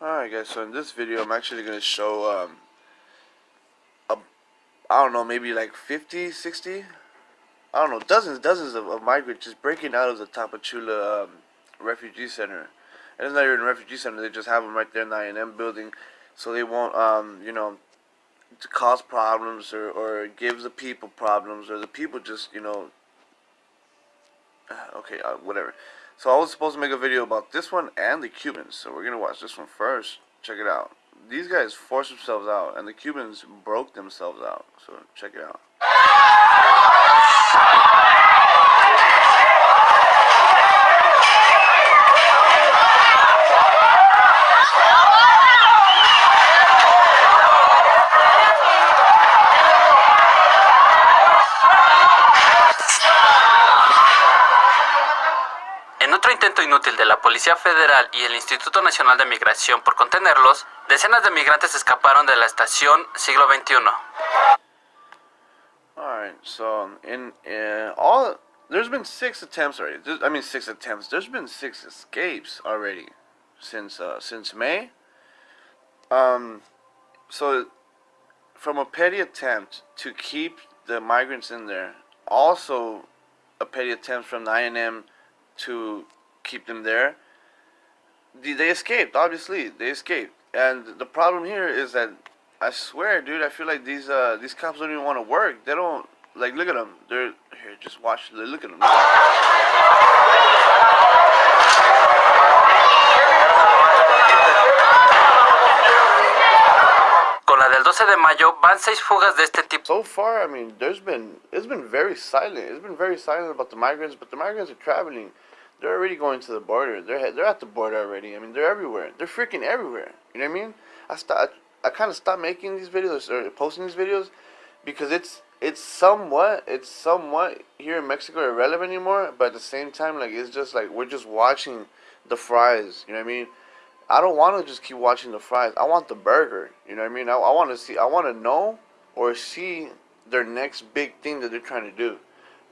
Alright guys, so in this video I'm actually going to show, um, a, I don't know, maybe like 50, 60, I don't know, dozens, dozens of, of migrants just breaking out of the Tapachula um, refugee center. And it's not even a refugee center, they just have them right there in the INM building so they won't, um, you know, to cause problems or, or give the people problems or the people just, you know, okay, uh, whatever. So I was supposed to make a video about this one and the Cubans. So we're going to watch this one first. Check it out. These guys forced themselves out and the Cubans broke themselves out. So check it out. Intento inútil de la Policía Federal y el Instituto Nacional de Migración por contenerlos, decenas de migrantes escaparon de la estación siglo XXI. Alright, so in uh, all there's been six attempts already. I mean six attempts. There's been six escapes already since uh, since May. Um, so from a petty attempt to keep the migrants in there, also a petty attempt from the INM to keep them there. They escaped, obviously. They escaped. And the problem here is that I swear, dude, I feel like these uh these cops don't even want to work. They don't like look at them. They're here, just watch. Look at them. Del 12 de mayo van seis fugas de este tipo. So far, I mean, there's been it's been very silent. It's been very silent about the migrants, but the migrants are traveling. They're already going to the border. They're they're at the border already. I mean, they're everywhere. They're freaking everywhere. You know what I mean? I start. I, I kind of stopped making these videos or posting these videos because it's it's somewhat it's somewhat here in Mexico irrelevant anymore. But at the same time, like it's just like we're just watching the fries. You know what I mean? I don't want to just keep watching the fries. I want the burger. You know what I mean? I, I want to see. I want to know or see their next big thing that they're trying to do.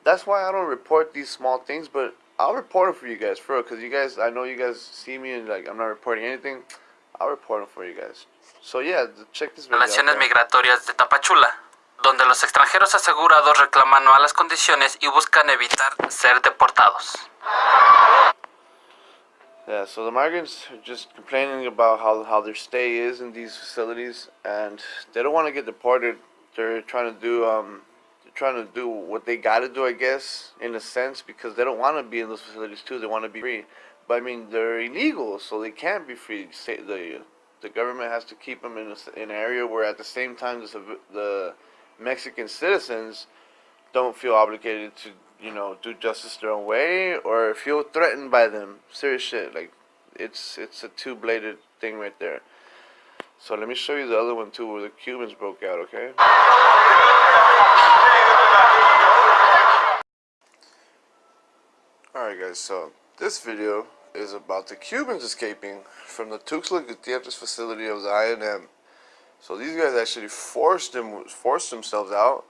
That's why I don't report these small things, but I'll report them for you guys, for real, because you guys, I know you guys see me and like I'm not reporting anything. I'll report them for you guys. So yeah, check this video Relaciones migratorias de Tapachula, donde los extranjeros asegurados reclaman malas condiciones y buscan evitar ser deportados. Yeah, so the migrants are just complaining about how, how their stay is in these facilities and they don't want to get deported. They're trying to do um, trying to do what they got to do, I guess, in a sense, because they don't want to be in those facilities too. They want to be free, but I mean they're illegal, so they can't be free. The the government has to keep them in, a, in an area where, at the same time, the, the Mexican citizens don't feel obligated to, you know, do justice their own way or feel threatened by them. Serious shit. Like, it's it's a two-bladed thing right there. So let me show you the other one too, where the Cubans broke out. Okay. Alright guys, so this video is about the Cubans escaping from the Tuxtla Gutierrez facility of the INM. So these guys actually forced them forced themselves out.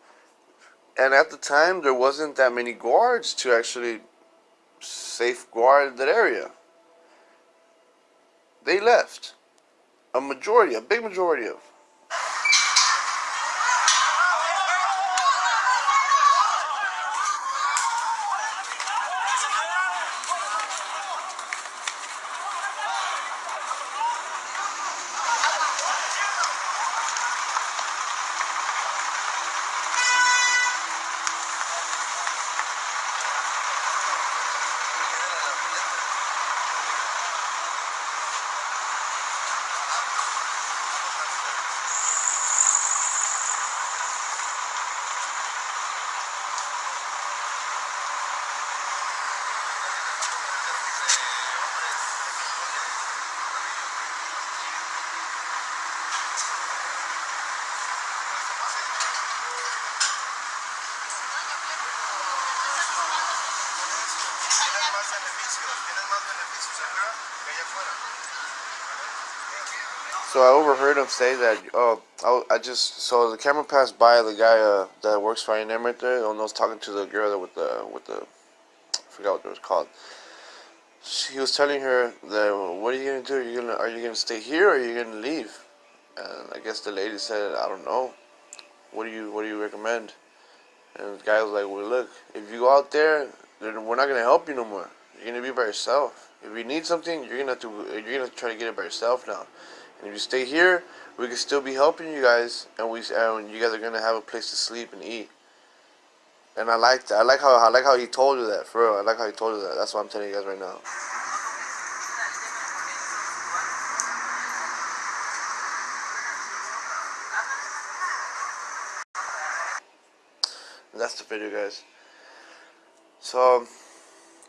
And at the time there wasn't that many guards to actually safeguard that area. They left. A majority, a big majority of So I overheard him say that. Oh, I, I just so the camera passed by the guy uh, that works for INM right there, and I was talking to the girl with the with the, I forgot what it was called. He was telling her that, what are you gonna do? Are you gonna are you gonna stay here or are you gonna leave? And I guess the lady said, I don't know. What do you what do you recommend? And the guy was like, well, look, if you go out there, then we're not gonna help you no more. You're gonna be by yourself. If you need something, you're gonna have to you're gonna try to get it by yourself now. And if you stay here, we can still be helping you guys, and we and you guys are gonna have a place to sleep and eat. And I like that. I like how I like how he told you that. For real, I like how he told you that. That's what I'm telling you guys right now. That's the video, guys. So,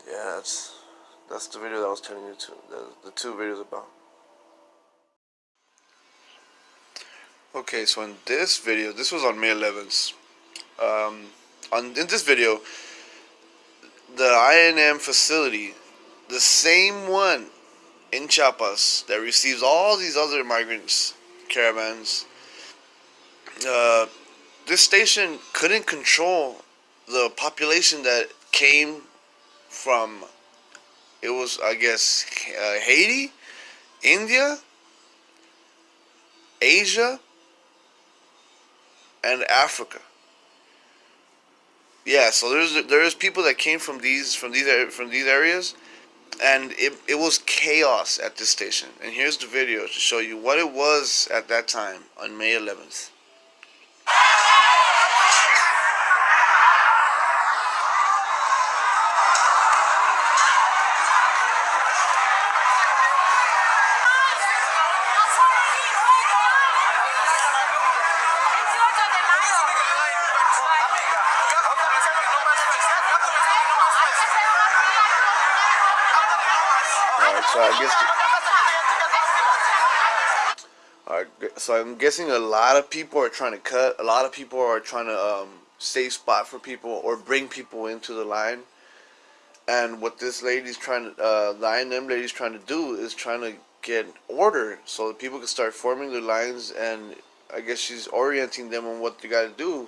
yeah, that's that's the video that I was telling you to the, the two videos about. Okay, so in this video, this was on May 11th. Um, on in this video, the INM facility, the same one in Chiapas that receives all these other migrants caravans. Uh, this station couldn't control the population that came from. It was, I guess, uh, Haiti, India, Asia, and Africa. Yeah, so there's there's people that came from these from these from these areas, and it it was chaos at this station. And here's the video to show you what it was at that time on May 11th. Alright, so I guess. Alright, so I'm guessing a lot of people are trying to cut. A lot of people are trying to um, save spot for people or bring people into the line. And what this lady's trying to, uh, the INM lady's trying to do is trying to get order so people can start forming their lines. And I guess she's orienting them on what they got to do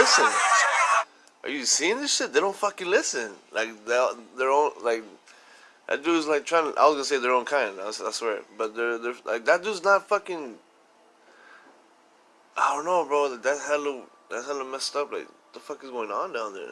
listen. Are you seeing this shit? They don't fucking listen. Like they their own like that dude's like trying. To, I was gonna say their own kind. I, I swear, but they're they're like that dude's not fucking. I don't know, bro. That's hella that's hella messed up. Like the fuck is going on down there?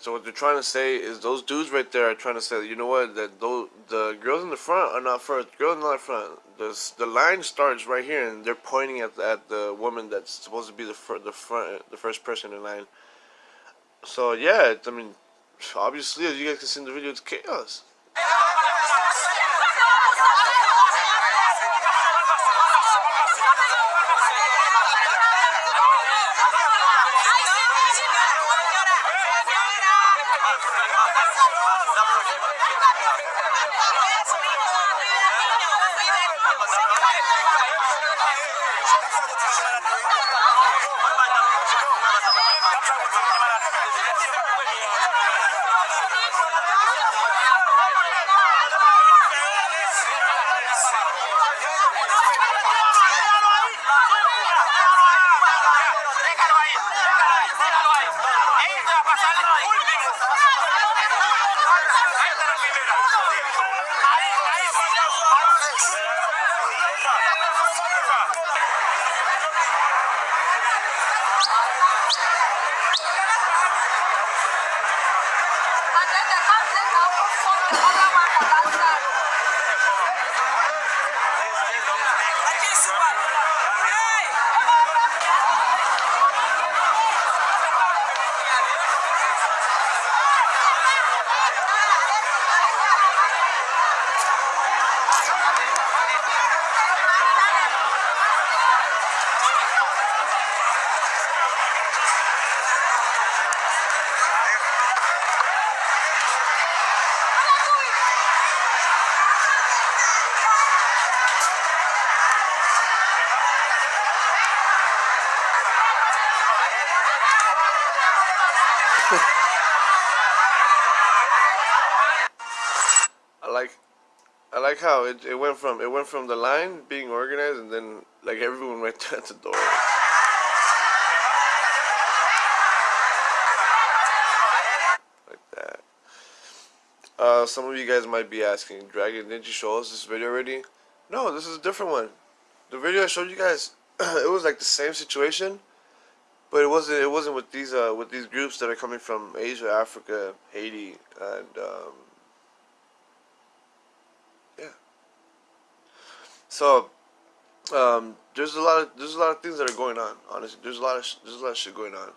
So what they're trying to say is those dudes right there are trying to say, you know what, that those, the girls in the front are not first. Girls in the front. The, the line starts right here, and they're pointing at, at the woman that's supposed to be the, fir- the front, the first person in line. So yeah, I mean, obviously, as you guys can see in the video, it's chaos. I like I like how it, it went from it went from the line being organized and then like everyone went at the door. Like that. Uh, some of you guys might be asking, Dragon, didn't you show us this video already? No, this is a different one. The video I showed you guys, it was like the same situation, but it wasn't. It wasn't with these uh with these groups that are coming from Asia, Africa, Haiti, and um, So um, there's a lot of there's a lot of things that are going on. Honestly, there's a lot of there's a lot of shit going on.